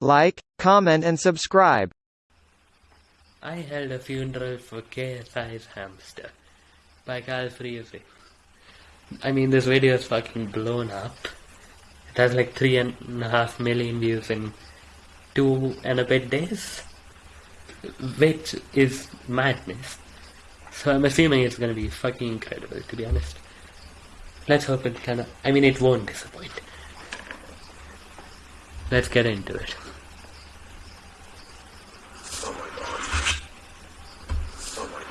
like, comment and subscribe. I held a funeral for KSI's hamster by Cal Freezy. I mean, this video is fucking blown up. It has like three and a half million views in two and a bit days, which is madness. So I'm assuming it's gonna be fucking incredible, to be honest. Let's hope it kinda. I mean, it won't disappoint. Let's get into it. Oh my god. Oh my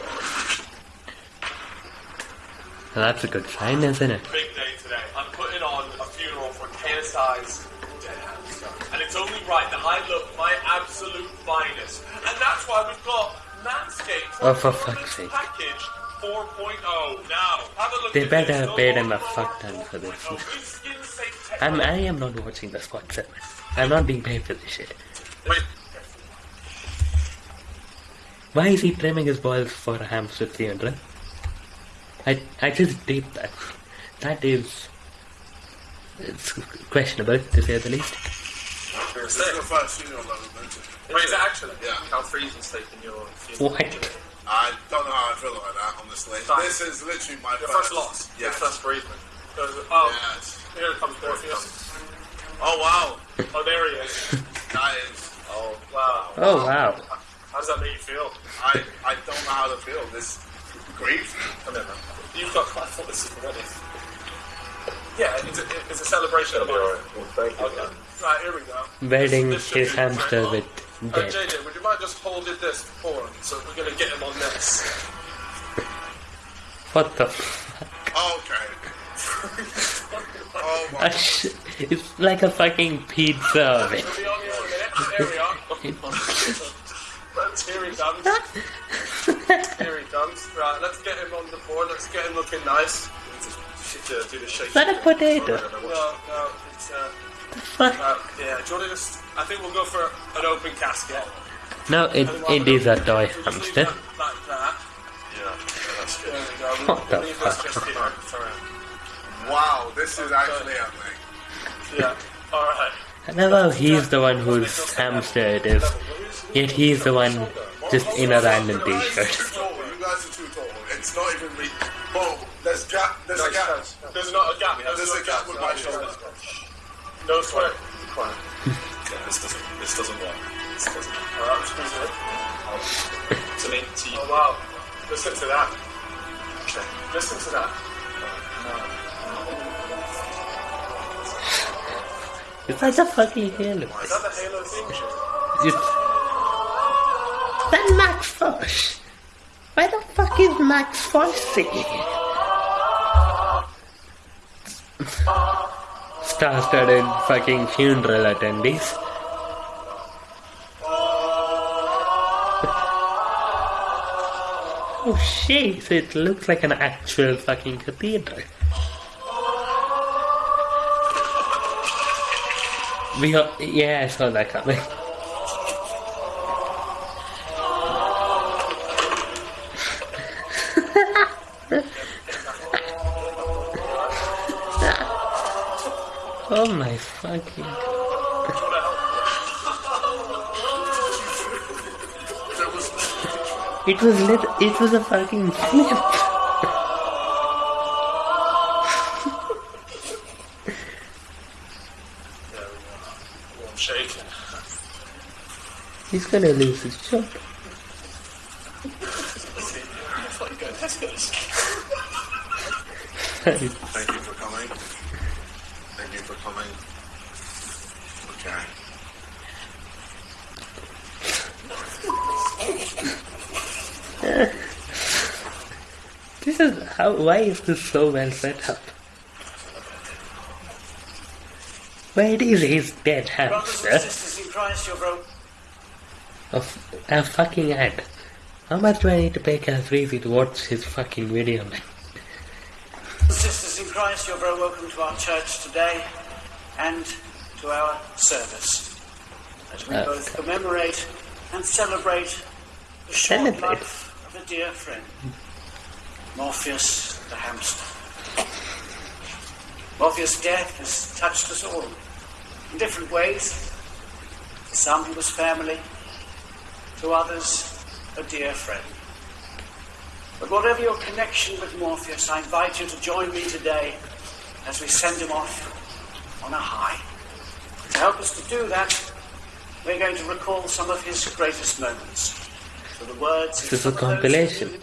Now that's a good sign, isn't it? big day today. I'm putting on a funeral for KSI's dead hamster. And it's only right that I look my absolute finest. And that's why we've got Manscaped Oh, for fuck's sake. package 4.0. Now, have a look They better this. have paid him a fuck ton for this. 4.0. With skin-safe tech- I'm, I am not watching the Spot 7. I'm not being paid for this shit. Wait, Why is he trimming his balls for a hamster 300? I, I just did that. That is... It's questionable, to say the least. This is the first funeral I've ever been to. wait, is it actually? Yeah. Cal Freezy's taking your funeral. What? I don't know how I feel about that, honestly. Fine. This is literally my Your first loss. Your Yes. first bereavement. Oh, Yes. here comes Morpheus. Oh wow. Oh, there he is. That is. Oh, wow. Oh, wow. How does that make you feel? I I don't know how to feel. This grief. Come here, man. You've got. I thought this was ready. Yeah, it's a, it's a celebration of life. thank Okay. Right, here we go. Wedding This should his hamster very with long. Uh. JJ, would you mind just holding this for him? So we're going to get him on this. What the fuck? Okay. oh my A sh- it's like a fucking pizza oven. We'll be on here in a minute. There we are. That's here he comes. Here he comes. Right, let's get him on the board. Let's get him looking nice. Should uh, do the shake. Is that a potato? No, no, it's uh, uh, yeah. Do you want to just? I think we'll go for an open casket. No, it, it is a toy We'll just leave hamster. Like that. Yeah, that's There good. we go. We'll, What the we'll leave this fuck? just here for him. Wow, this is actually happening. Yeah. All right. I love how he's the one whose hamster it is. Yet he's the one just in a random You guys are t-shirt. too tall. You guys are too tall. It's not even me. Oh, there's gap. There's a gap. There's not a gap. There's no a gap with my shoulder. No sweat. Quiet. this doesn't this doesn't work. This doesn't work. All right, I'm squeezing it. To me. Oh wow. Listen to that. Okay. Listen to that. It's like a fucking halo. Is that the Halo theme That Max Fosh. Why the fuck is Max Fosh singing? Star-studded fucking funeral attendees. Oh shit, it looks like an actual fucking cathedral. We are, yeah, I saw that coming. Oh my fucking. It was lit. It was a fucking flip. He's gonna lose his job for coming. Thank you for coming. Okay. This is how. Why is this so well set up? Where is his dead Brothers and hamster sisters in Christ, you're bro- of a fucking ad. How much do I need to pay Calfreezy to watch his fucking video, man? sisters in Christ, you're very welcome to our church today and to our service. As we both commemorate and celebrate the short Celebrate? life of a dear friend, Morpheus the hamster. Morpheus' death has touched us all in different ways. To some he was family, to others a dear friend. But whatever your connection with Morpheus, I invite you to join me today as we send him off on a high. To help us to do that, we're going to recall some of his greatest moments. So the words This is a some those who compilation.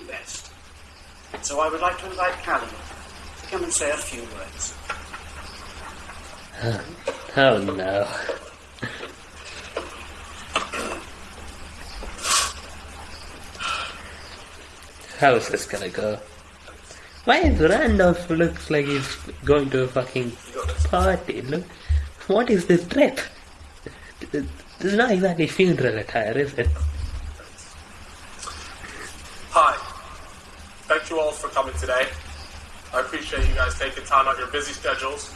Best. So I would like to invite Callum to come and say a few words. Uh, oh no. How's this gonna go? Why is Randolph looks like he's going to a fucking party? Look, what is this trip? This is not exactly funeral attire, is it? Hi. Thank you all for coming today. I appreciate you guys taking time out of your busy schedules.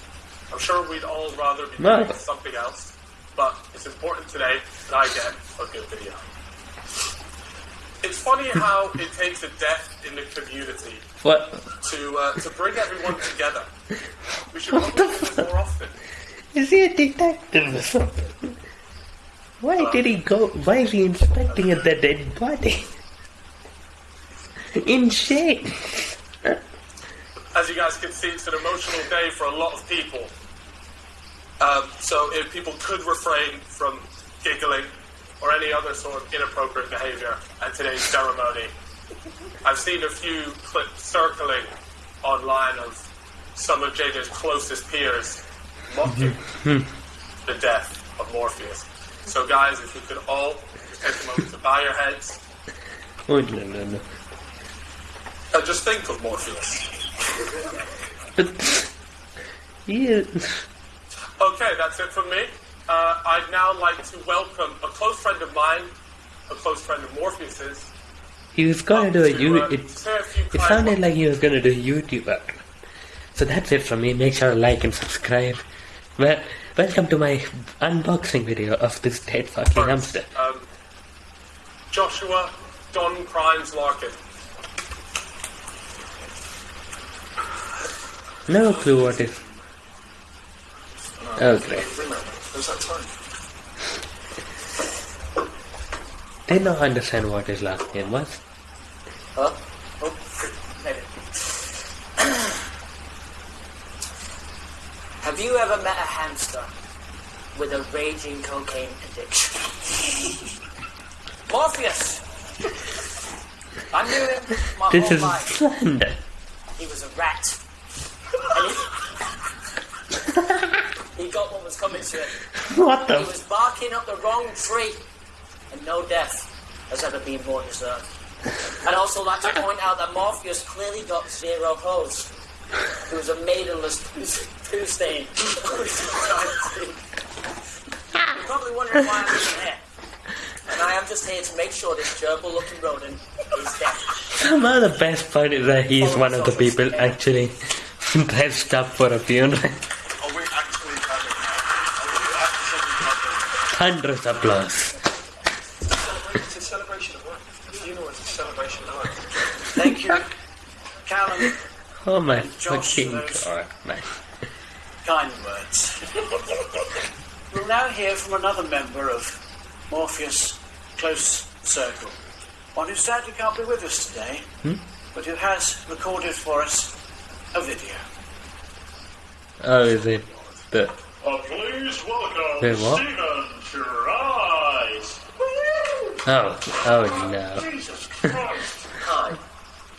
I'm sure we'd all rather be No. doing something else, but it's important today that I get a good video. It's funny how it takes a death in the community What? to uh, to bring everyone together. We should probably do this more often. Is he a detective or something? Why did he go? Why is he inspecting the dead body? In shame. As you guys can see, it's an emotional day for a lot of people. Um, so if people could refrain from giggling or any other sort of inappropriate behavior at today's ceremony. I've seen a few clips circling online of some of JJ's closest peers mocking the death of Morpheus. So guys, if you could all just take a moment to bow your heads Oh no no no. And just think of Morpheus. But. Okay, that's it from me. Uh, I'd now like to welcome a close friend of mine, a close friend of Morpheus's. He was gonna do a to, you. uh, It, say a few it sounded words. like he was gonna do a YouTube. So that's it from me. Make sure to like and subscribe. Well, welcome to my unboxing video of this dead fucking hamster. Um, Joshua Don Crimes Larkin. No clue what is. Okay. There's that time. Did not understand what his last name was. Huh? Oh. Have you ever met a hamster with a raging cocaine addiction? Morpheus! I knew him my This whole is life. slander. He was a rat. And he, he got what was coming to him. What He was barking up the wrong tree, and no death has ever been more deserved. I'd also like to point out that Morpheus clearly got zero hose. He was a maidenless poo stain. You're probably wondering why I'm even here. And I am just here to make sure this gerbil-looking rodent is dead. Somehow the best part is that he's one of the people actually dressed up for a funeral. Are we actually having Are we actually having applause. It's a celebration of life. You know it's a celebration of life. Thank you, Callum. Oh my fucking god, man. kind words. we'll now hear from another member of Morpheus' close circle. One who sadly can't be with us today, hmm? but who has recorded for us a video. Oh, is it the. Please welcome Wait, what? Stephen Tries. Oh, oh no. Jesus Christ. Hi,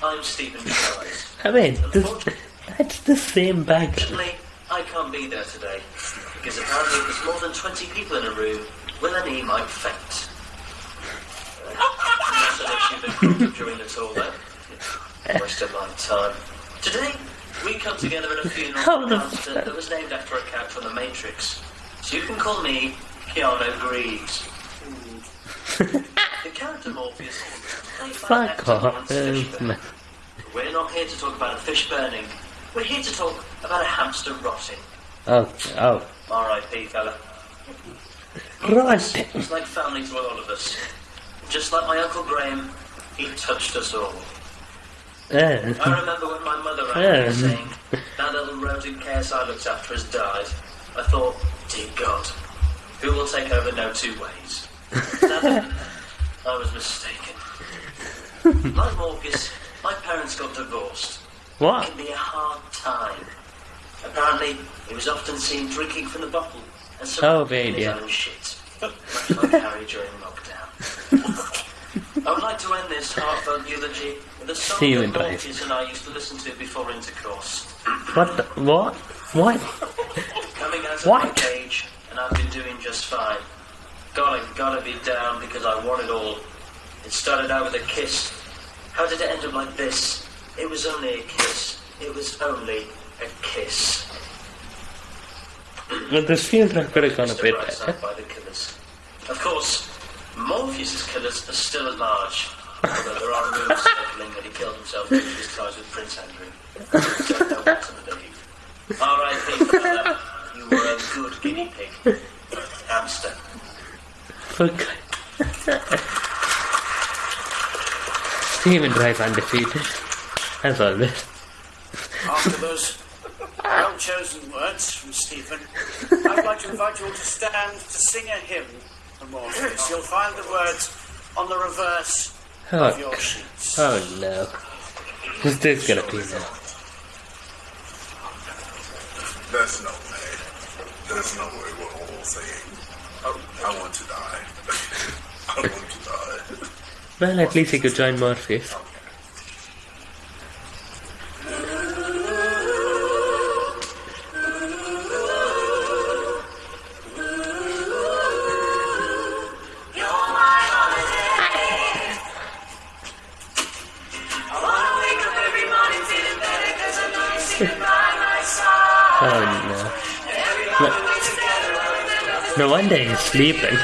I'm Stephen Tries. I mean, this, that's the same bag. Unfortunately, I can't be there today because apparently there's more than 20 people in a room with any might faint. Not an issue been during the tour though. Waste of my time. Today, we come together at a funeral the hamster that was named after a character from The Matrix. So you can call me Keanu Reeves. the character Morpheus played by an Fuck off. Laurence Fishburne. man. We're not here to talk about a fish burning. We're here to talk about a hamster rotting. Oh, oh. R.I.P. fella. Right. It's like family to all of us. Just like my Uncle Graham, he touched us all. Uh, I remember when my mother rang Yeah. me saying, that little rodent KSI looked after has died. I thought, dear God, Who will take over no two ways? I was mistaken. Like Morgus, my parents got divorced. What? It can be a hard time. Apparently, he was often seen drinking from the bottle and Oh, surrounded right, his own shit. Much like Harry during lockdown. I would like to end this heartfelt eulogy with a song that Drive. Morpheus and I used to listen to before intercourse. What? The, what? What? Coming out of What? my cage, and I've been doing just fine. Gotta, gotta be down because I want it all. It started out with a kiss. How did it end up like this? It was only a kiss. It was only a kiss. Well, this feels like gone a Mr. bit Brightside better. by the killers. Of course, Morpheus's killers are still at large. Although there are rumors circling that he killed himself to his ties with Prince Andrew. Don't know what to believe. R.I.P. You were a good guinea pig. Hamster. Fuck. Steven Drive undefeated. As always. After those well chosen words from Stephen, I'd like to invite you all to stand to sing a hymn Morpheus. You'll find the words on the reverse of Oh, your sheets. oh no. Who's this gonna be now? There's no way. There's no way we're all saying, I, I want to die. I want to die. Well, at least he could join Morpheus. Oh no. No wonder he's sleeping.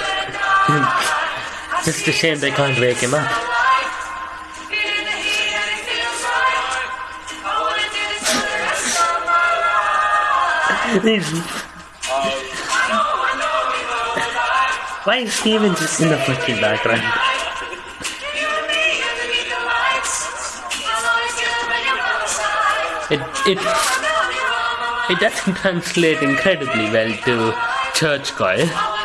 Just a shame they can't wake him up. Why is Steven just in the fucking background? It it it doesn't translate incredibly well to church choir.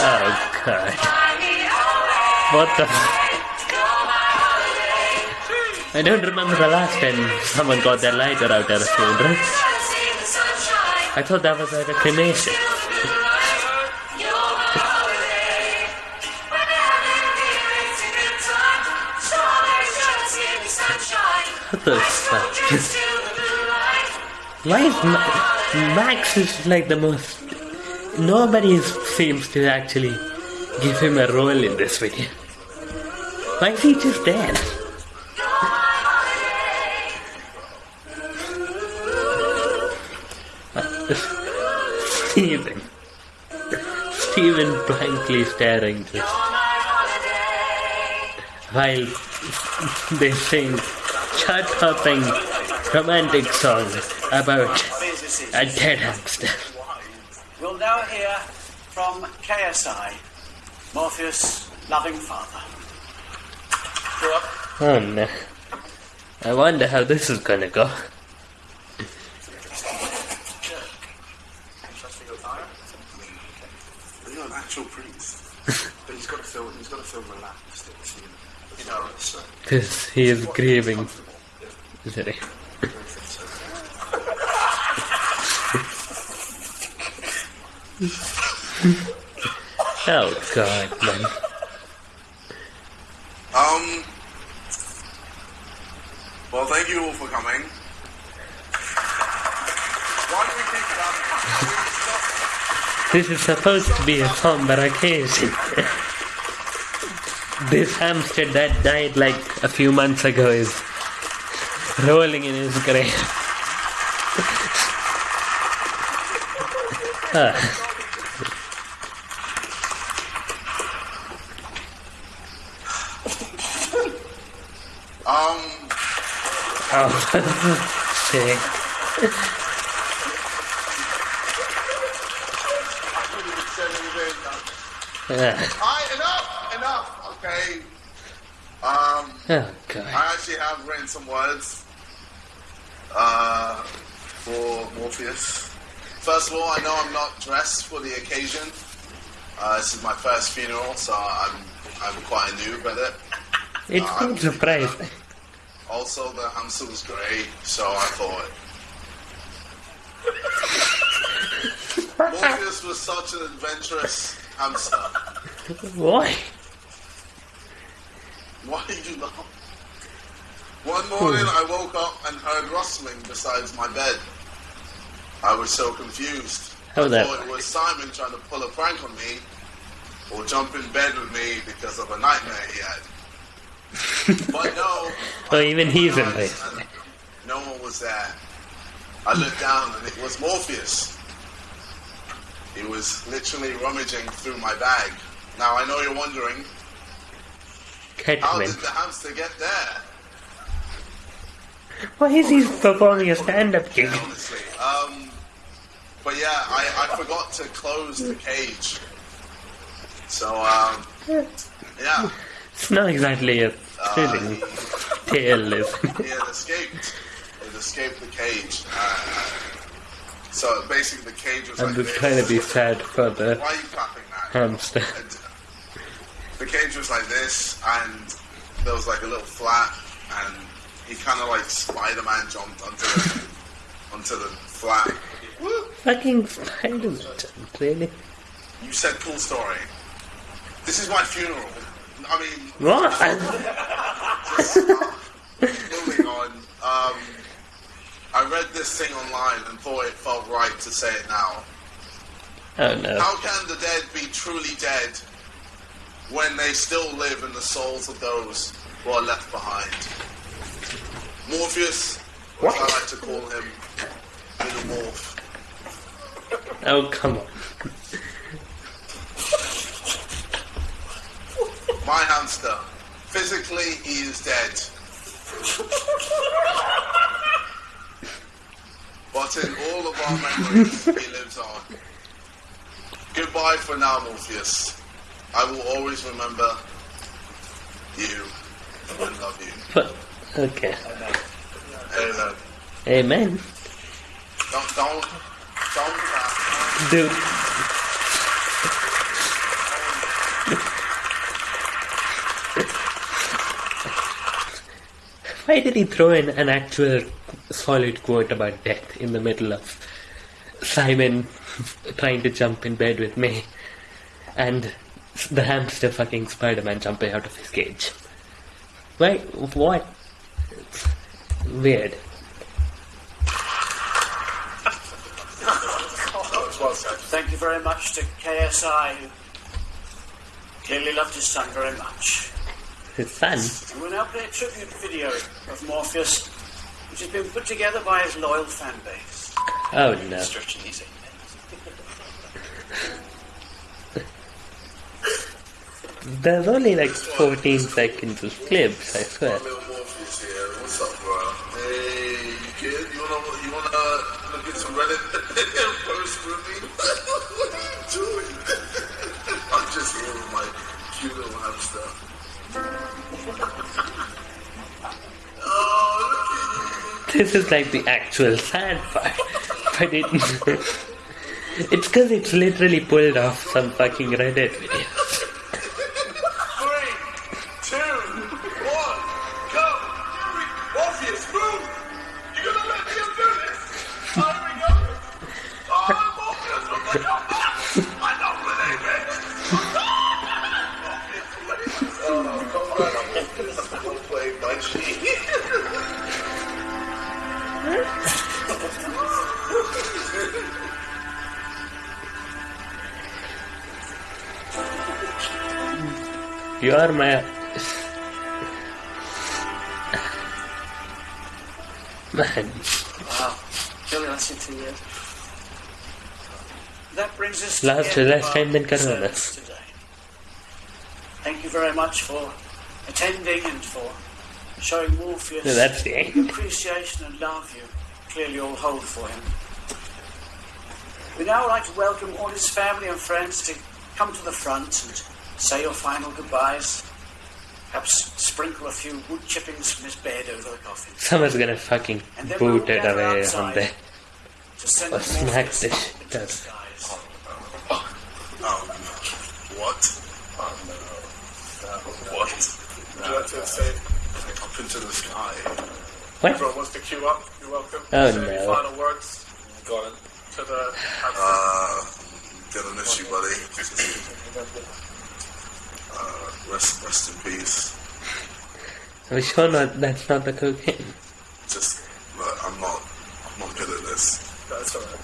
Oh god. What the I don't remember the last time someone got their lighter out at a funeral. I thought that was at a cremation. What the fuck? Why is Ma- Max is like the most. Nobody seems to actually give him a role in this video. Why is he just there? Steven. Steven blankly staring just while they sing chart-topping romantic song about a dead hamster. We'll now hear from KSI, Morpheus' loving father. Oh no. I wonder how this is gonna go. But you're an actual priest. But he's got to feel he's got to feel relaxed. It's, you know, it's, uh, Because he is grieving. Is Sorry. oh god, man. Um. Well, thank you all for coming. This is supposed to be a somber occasion. this hamster that died like a few months ago is rolling in his grave. Ah. Um. Oh, shit. said anything. Alright, enough, enough. Okay. Um, oh god. I actually have written some words uh, for Morpheus. First of all, I know I'm not dressed for the occasion. Uh, this is my first funeral, so I'm I'm quite new at it. It's not surprising. Also, the hamster was great, so I thought. Morpheus was such an adventurous hamster. Why? Why did you laugh? One morning I woke up and heard rustling beside my bed. I was so confused. How I that thought it was Simon trying to pull a prank on me or jump in bed with me because of a nightmare he had. but no. Oh, even he's in there. No one was there. I looked down and it was Morpheus. He was literally rummaging through my bag. Now I know you're wondering, how did the hamster get there? Why is he performing a stand-up gig? honestly. Um, but yeah, I, I forgot to close the cage. So, um, yeah, It's not exactly a uh, thrilling he, tale, is it? he had escaped. He had escaped the cage. Uh, so basically, the cage was I'm like just this. trying to be sad for the Why are you clapping that? hamster. And the cage was like this, and there was like a little flat, and he kind of like Spider-Man jumped onto the, onto the flat. Woo! Fucking Spider-Man, really? You said cool story. This is my funeral. I mean, What? moving on. Um, I read this thing online and thought it felt right to say it now. Oh no. How can the dead be truly dead when they still live in the souls of those who are left behind? Morpheus, what? I like to call him, Little Morph. Oh, come on. My hamster. Physically, he is dead. But in all of our memories, he lives on. Goodbye for now, Morpheus. I will always remember you and love you. Okay. Amen. Amen. Don't, don't, don't. Dude. Why did he throw in an actual solid quote about death in the middle of Simon trying to jump in bed with me and the hamster fucking Spider-Man jumping out of his cage? Why? What? Weird. Thank you very much to KSI, who clearly loved his son very much. His son. And we'll now play a tribute video of Morpheus, which has been put together by his loyal fan base. Oh no. Stretching these eight There's only like 14 seconds of clips, I swear. My little Morpheus here. What's up, bro? Hey, you kid? You wanna, you wanna look at some Reddit This is like the actual sad part. But it. it's because it's literally pulled off some fucking Reddit video. Are my. Man. Wow. Really, to you. That brings us to Last- end last time than today. Thank you very much for attending and for showing Morpheus No, that's the the appreciation and love you clearly all hold for him. We'd now like to welcome all his family and friends to come to the front and say your final goodbyes. Perhaps sprinkle a few wood chippings from his bed over the coffin. Someone's gonna fucking And then we'll boot it gather away outside on there. Or smack Morpheus the shit into the out of it. skies. Oh no. What? What? That's insane. Up into the sky. What? Everyone wants to queue up. You're welcome. Oh, Say any no. final words. Go on. To the. Uh, gonna miss you, buddy. Uh, rest, rest in peace. I'm sure not, that's not the cocaine. Just, look, I'm not, I'm not good at this. That's alright.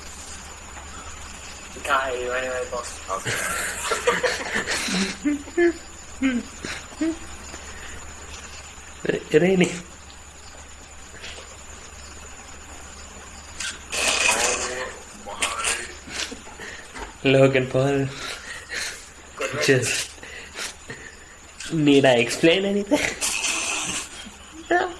We can't hear you anyway, boss. Okay. It really. Oh my. Logan Paul. Just. Need I explain anything? No.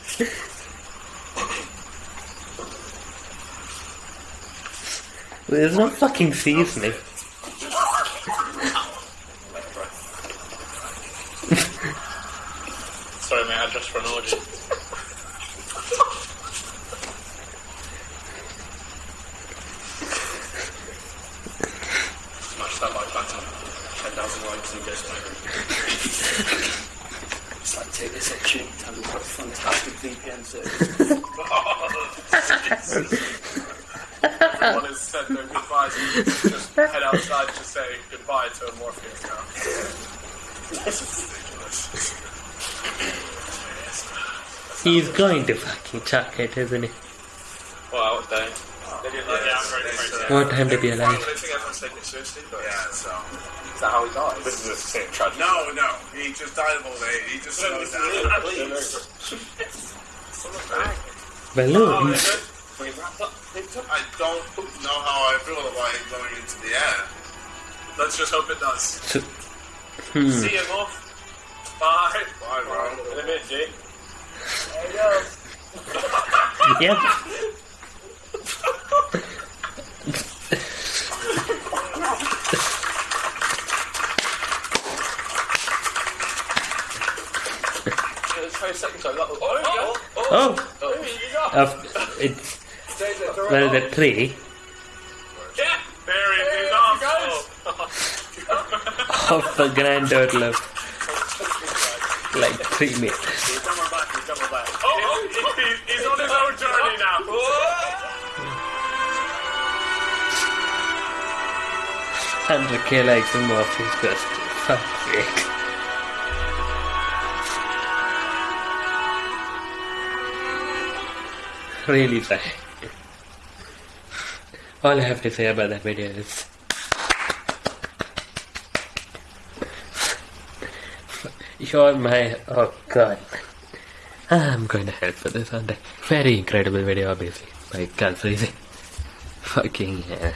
There's no fucking seasoning. Sorry, mate, I dressed for an orgy. Smash that like button. 10,000 likes and goes It's like take this opportunity to tell you what a fantastic VPN service. Everyone has said their goodbyes. and Just head outside to say goodbye to Morpheus now. He's going to fucking chuck it, isn't he? Well, what time? They didn't Yeah, I'm very afraid What time to be I alive? Don't think everyone's taking it seriously, but Yeah, so. is that how he died? This is the same tragedy. No, no, he just died of old age. He just slowed down. Balloons? I don't know how I feel about him going into the air. Let's just hope it does. So, hmm. See you, Morph. Bye. Bye, bro. In a minute, G. Yep. It's 20 seconds, so that was. Oh, Oh, oh, oh. of, uh, it's well the tree Yeah. There it is. off. of a grand total like three meters. Oh, oh, he- he's on his own journey now. Hundred K likes and more face first. Fuck Really sorry. All I have to say about that video is You're my oh god. I'm going to hell for this, aren't I? Very incredible video obviously by Cal Freezy. Fucking yeah.